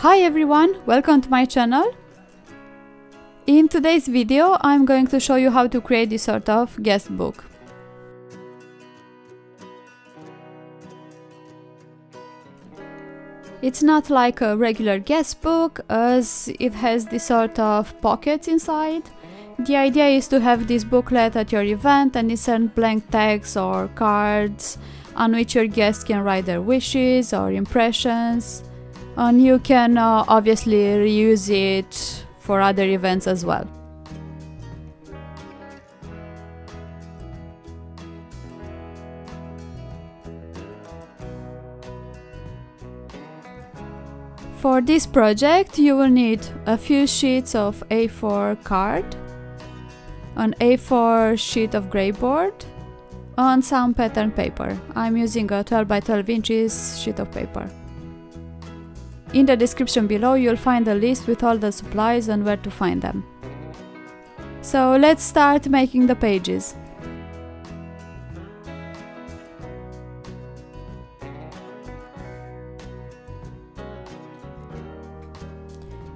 Hi everyone, welcome to my channel. In today's video I'm going to show you how to create this sort of guest book. It's not like a regular guest book as it has this sort of pockets inside. The idea is to have this booklet at your event and insert blank tags or cards on which your guests can write their wishes or impressions and you can uh, obviously reuse it for other events as well. For this project you will need a few sheets of A4 card, an A4 sheet of greyboard, and some pattern paper. I'm using a 12 by 12 inches sheet of paper. In the description below you'll find a list with all the supplies and where to find them. So let's start making the pages.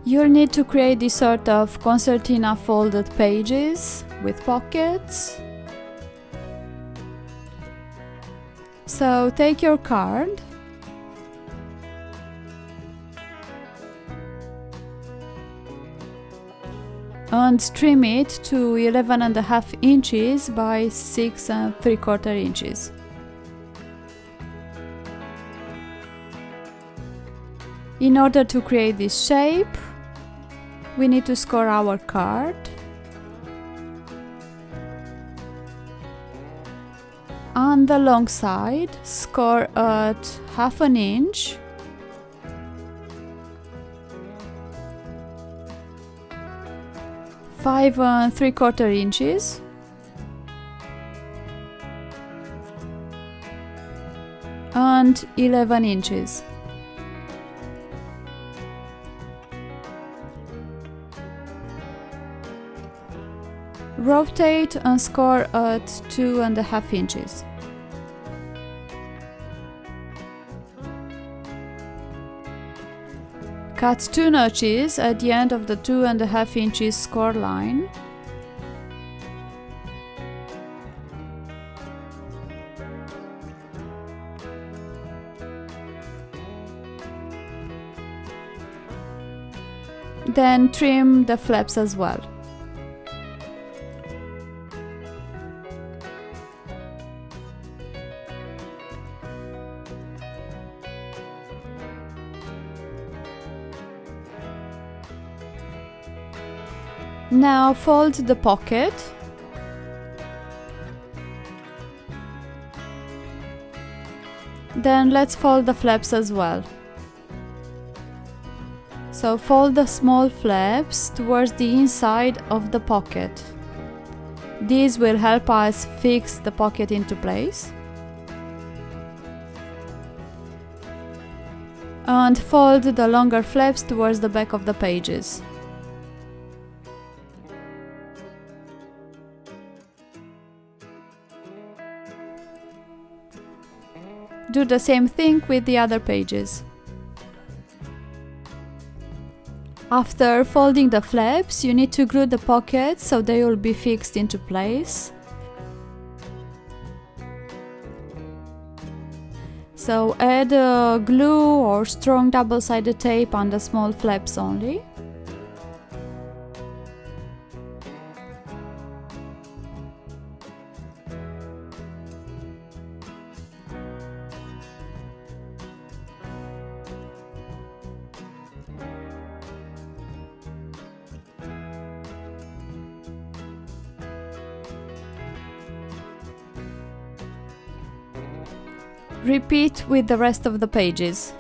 You'll need to create this sort of concertina folded pages with pockets. So take your card and trim it to 11 and a half inches by 6 and 3 quarter inches. In order to create this shape, we need to score our card. On the long side, score at half an inch five uh, and three quarter inches and 11 inches. Rotate and score at two and a half inches. Cut two notches at the end of the two and a half inches score line. Then trim the flaps as well. Now fold the pocket. Then let's fold the flaps as well. So fold the small flaps towards the inside of the pocket. These will help us fix the pocket into place. And fold the longer flaps towards the back of the pages. Do the same thing with the other pages. After folding the flaps, you need to glue the pockets so they will be fixed into place. So add uh, glue or strong double-sided tape on the small flaps only. Repeat with the rest of the pages.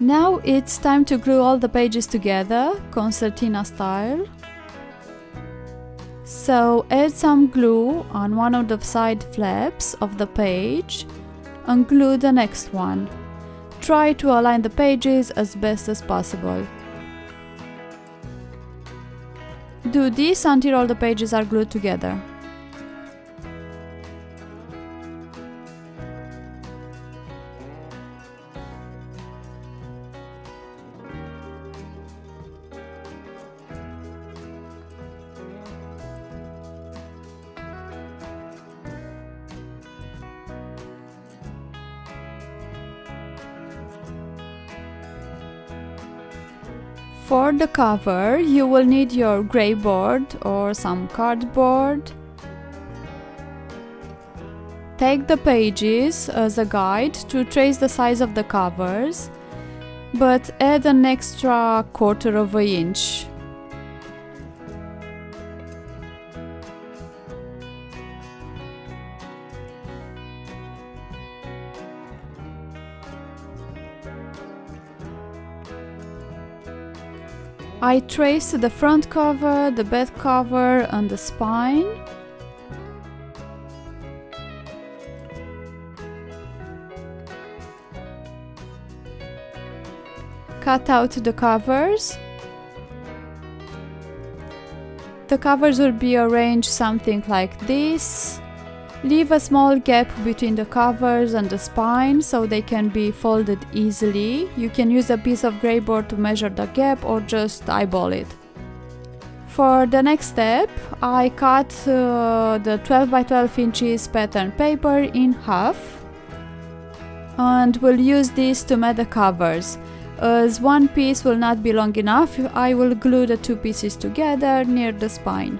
Now it's time to glue all the pages together, concertina style. So add some glue on one of the side flaps of the page and glue the next one. try to align the pages as best as possible. Do this until all the pages are glued together. For the cover, you will need your grey board or some cardboard. Take the pages as a guide to trace the size of the covers, but add an extra quarter of an inch. I traced the front cover, the back cover and the spine. Cut out the covers. The covers will be arranged something like this. Leave a small gap between the covers and the spine so they can be folded easily. You can use a piece of grey board to measure the gap or just eyeball it. For the next step, I cut uh, the 12 by 12 inches pattern paper in half and will use this to mat the covers. As one piece will not be long enough, I will glue the two pieces together near the spine.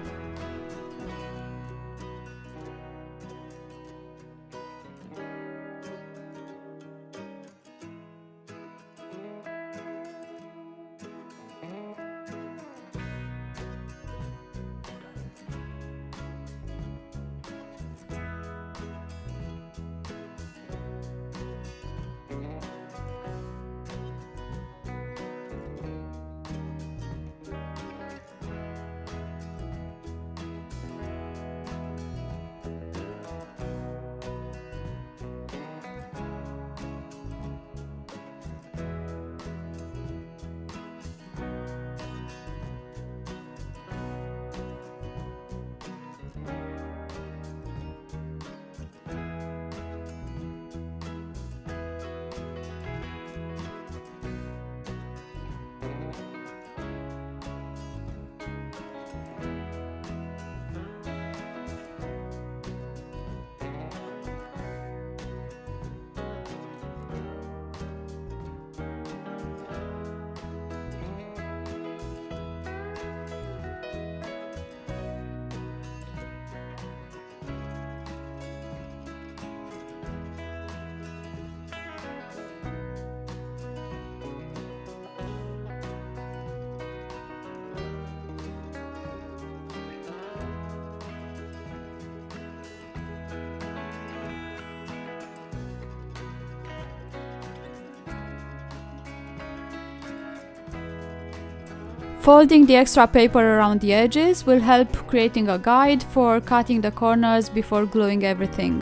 Folding the extra paper around the edges will help creating a guide for cutting the corners before gluing everything.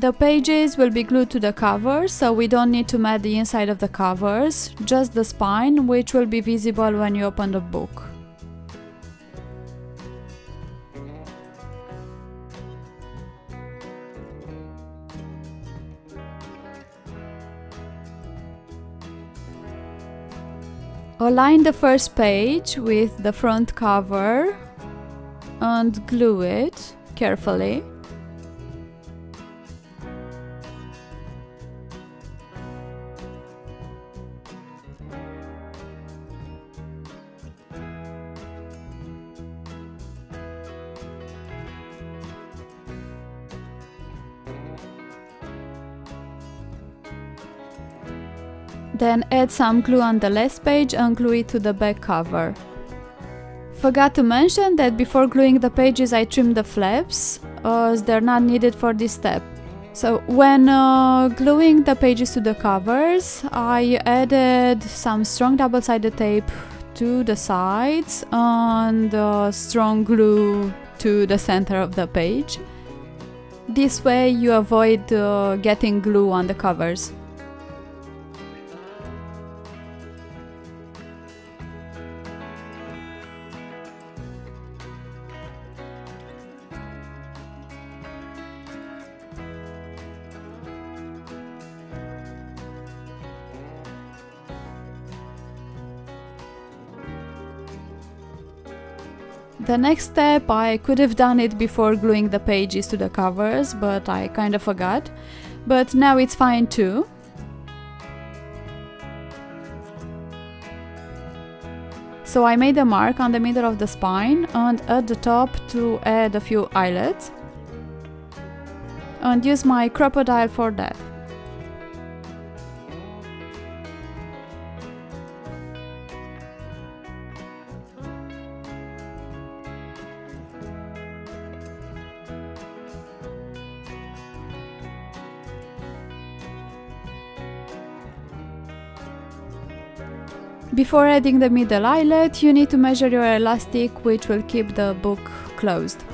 The pages will be glued to the cover, so we don't need to mat the inside of the covers, just the spine, which will be visible when you open the book. Align the first page with the front cover and glue it carefully. Add some glue on the last page and glue it to the back cover. Forgot to mention that before gluing the pages I trimmed the flaps, as they're not needed for this step. So when uh, gluing the pages to the covers, I added some strong double-sided tape to the sides and uh, strong glue to the center of the page. This way you avoid uh, getting glue on the covers. The next step, I could have done it before gluing the pages to the covers, but I kinda forgot. But now it's fine too. So I made a mark on the middle of the spine and at the top to add a few eyelets. And use my Crop-A-Dile for that. Before adding the middle eyelet, you need to measure your elastic which will keep the book closed.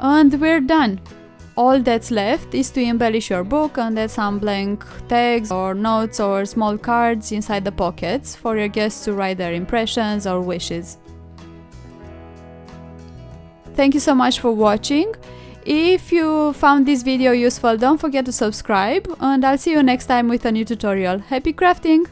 And we're done! All that's left is to embellish your book and add some blank tags or notes or small cards inside the pockets for your guests to write their impressions or wishes. Thank you so much for watching. If you found this video useful, don't forget to subscribe and I'll see you next time with a new tutorial. Happy crafting!